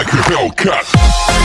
like a Hellcat.